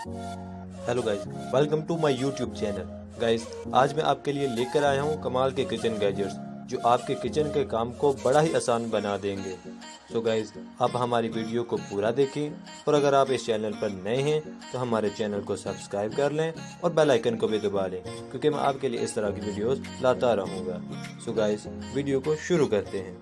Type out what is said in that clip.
Hello guys welcome to my YouTube channel guys आज मैं आपके लिए लेकर आया हूँ कमाल के किचन गैजेट्स जो आपके किचन के काम को बड़ा ही आसान बना देंगे। सो so गाइस आप हमारी वीडियो को पूरा देखें, और अगर आप इस चैनल पर नए हैं तो हमारे चैनल को सब्सक्राइब कर लें, और बेल आइकन को भी दबा लें, क्योंकि मैं आपके लिए इस तरह की वीडियोस लाता रहूँगा। सो so गाइस वीडियो को शुरू करते हैं।